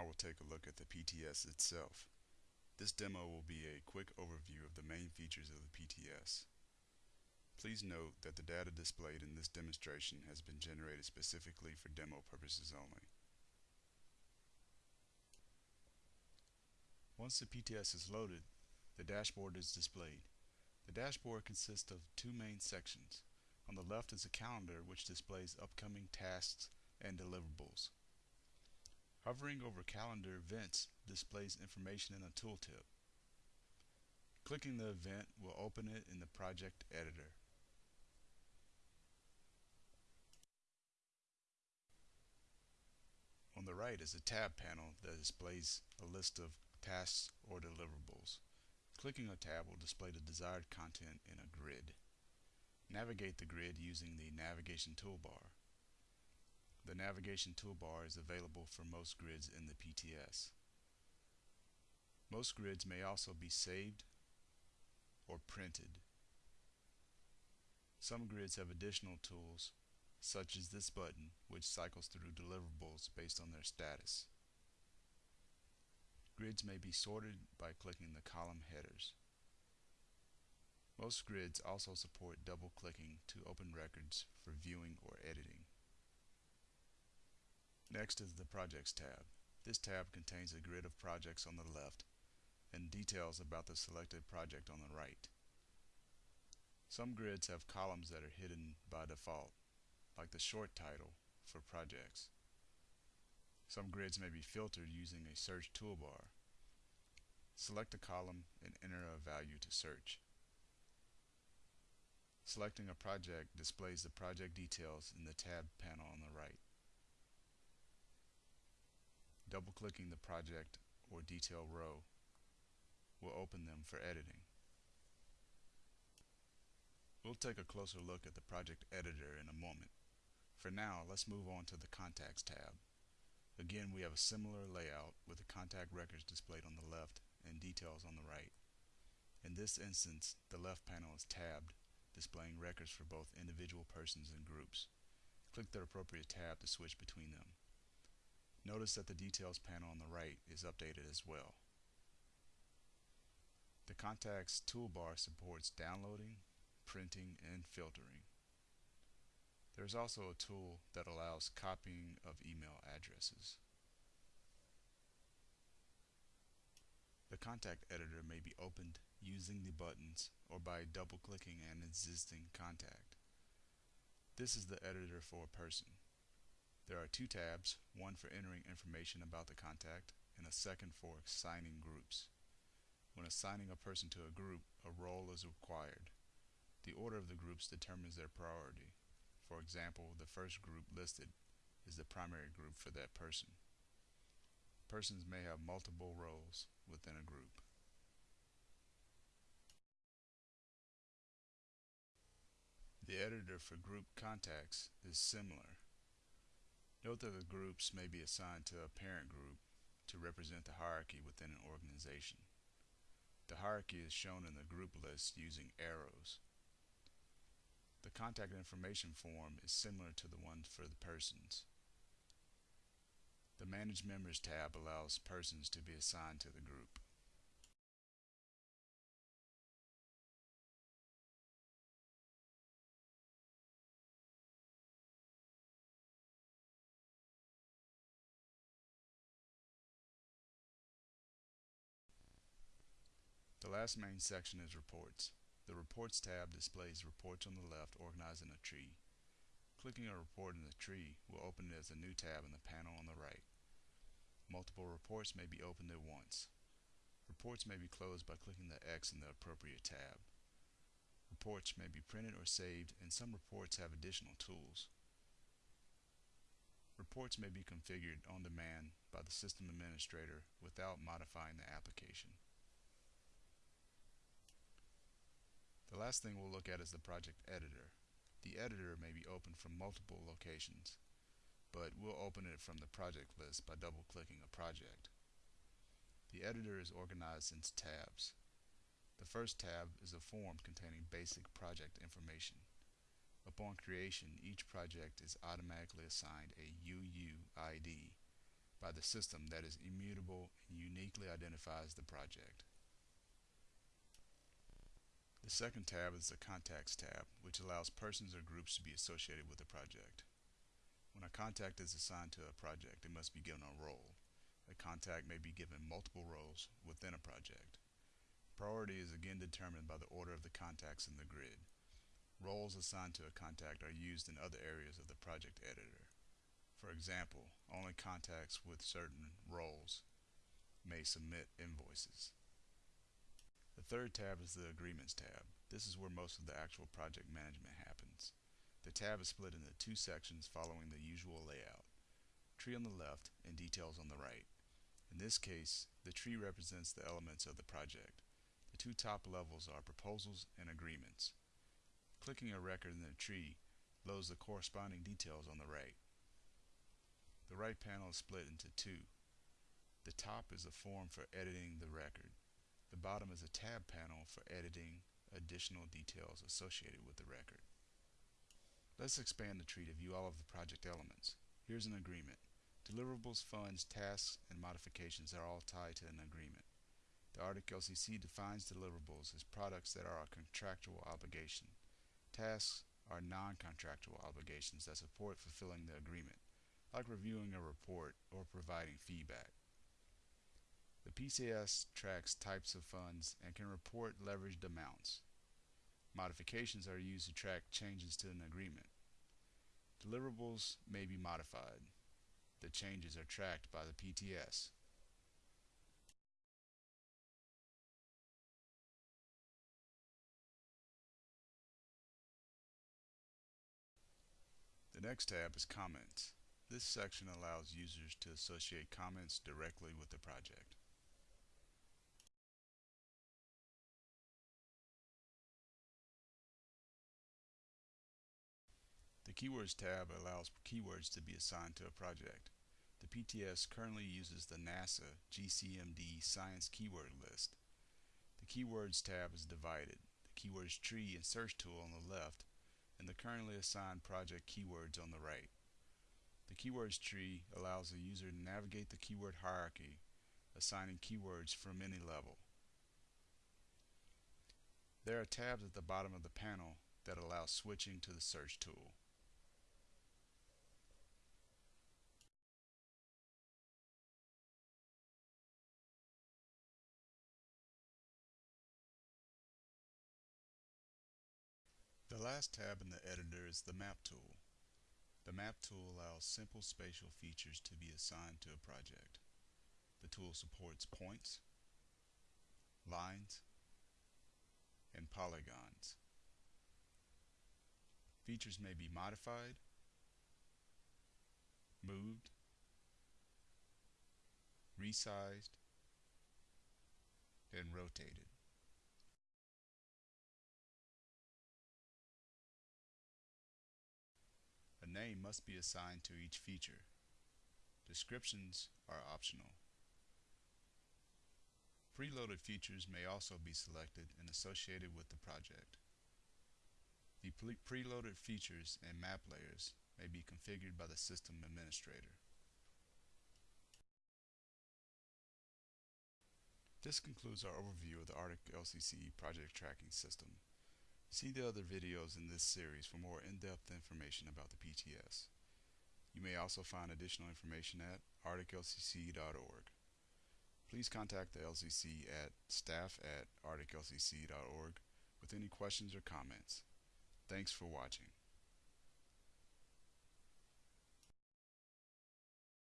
Now we'll take a look at the PTS itself. This demo will be a quick overview of the main features of the PTS. Please note that the data displayed in this demonstration has been generated specifically for demo purposes only. Once the PTS is loaded, the dashboard is displayed. The dashboard consists of two main sections. On the left is a calendar which displays upcoming tasks and deliverables. Hovering over calendar events displays information in a tooltip. Clicking the event will open it in the project editor. On the right is a tab panel that displays a list of tasks or deliverables. Clicking a tab will display the desired content in a grid. Navigate the grid using the navigation toolbar. The navigation toolbar is available for most grids in the PTS. Most grids may also be saved or printed. Some grids have additional tools, such as this button, which cycles through deliverables based on their status. Grids may be sorted by clicking the column headers. Most grids also support double-clicking to open records for viewing or editing. Next is the Projects tab. This tab contains a grid of projects on the left and details about the selected project on the right. Some grids have columns that are hidden by default, like the short title for projects. Some grids may be filtered using a search toolbar. Select a column and enter a value to search. Selecting a project displays the project details in the tab panel on the right. Double-clicking the project or detail row will open them for editing. We'll take a closer look at the project editor in a moment. For now, let's move on to the Contacts tab. Again, we have a similar layout with the contact records displayed on the left and details on the right. In this instance, the left panel is tabbed, displaying records for both individual persons and groups. Click the appropriate tab to switch between them. Notice that the details panel on the right is updated as well. The Contacts toolbar supports downloading, printing, and filtering. There is also a tool that allows copying of email addresses. The contact editor may be opened using the buttons or by double-clicking an existing contact. This is the editor for a person. There are two tabs, one for entering information about the contact and a second for assigning groups. When assigning a person to a group, a role is required. The order of the groups determines their priority. For example, the first group listed is the primary group for that person. Persons may have multiple roles within a group. The editor for group contacts is similar. Note that the groups may be assigned to a parent group to represent the hierarchy within an organization. The hierarchy is shown in the group list using arrows. The contact information form is similar to the one for the persons. The Manage Members tab allows persons to be assigned to the group. Last main section is Reports. The Reports tab displays reports on the left organized in a tree. Clicking a report in the tree will open it as a new tab in the panel on the right. Multiple reports may be opened at once. Reports may be closed by clicking the X in the appropriate tab. Reports may be printed or saved, and some reports have additional tools. Reports may be configured on demand by the system administrator without modifying the application. The last thing we'll look at is the project editor. The editor may be opened from multiple locations, but we'll open it from the project list by double-clicking a project. The editor is organized into tabs. The first tab is a form containing basic project information. Upon creation, each project is automatically assigned a UUID by the system that is immutable and uniquely identifies the project. The second tab is the Contacts tab, which allows persons or groups to be associated with a project. When a contact is assigned to a project, it must be given a role. A contact may be given multiple roles within a project. Priority is again determined by the order of the contacts in the grid. Roles assigned to a contact are used in other areas of the project editor. For example, only contacts with certain roles may submit invoices. The third tab is the Agreements tab. This is where most of the actual project management happens. The tab is split into two sections following the usual layout. Tree on the left and details on the right. In this case, the tree represents the elements of the project. The two top levels are proposals and agreements. Clicking a record in the tree loads the corresponding details on the right. The right panel is split into two. The top is a form for editing the record. The bottom is a tab panel for editing additional details associated with the record. Let's expand the tree to view all of the project elements. Here's an agreement. Deliverables, funds, tasks, and modifications are all tied to an agreement. The Arctic LCC defines deliverables as products that are a contractual obligation. Tasks are non-contractual obligations that support fulfilling the agreement, like reviewing a report or providing feedback. The PTS tracks types of funds and can report leveraged amounts. Modifications are used to track changes to an agreement. Deliverables may be modified. The changes are tracked by the PTS. The next tab is Comments. This section allows users to associate comments directly with the project. Keywords tab allows keywords to be assigned to a project. The PTS currently uses the NASA GCMD Science Keyword List. The Keywords tab is divided. The Keywords tree and search tool on the left and the currently assigned project keywords on the right. The keywords tree allows the user to navigate the keyword hierarchy, assigning keywords from any level. There are tabs at the bottom of the panel that allow switching to the search tool. The last tab in the editor is the Map tool. The Map tool allows simple spatial features to be assigned to a project. The tool supports points, lines, and polygons. Features may be modified, moved, resized, and rotated. Name must be assigned to each feature. Descriptions are optional. Preloaded features may also be selected and associated with the project. The preloaded features and map layers may be configured by the system administrator. This concludes our overview of the Arctic LCC project tracking system. See the other videos in this series for more in-depth information about the PTS. You may also find additional information at arcticlcc.org. Please contact the LCC at staff at arcticlcc.org with any questions or comments. Thanks for watching.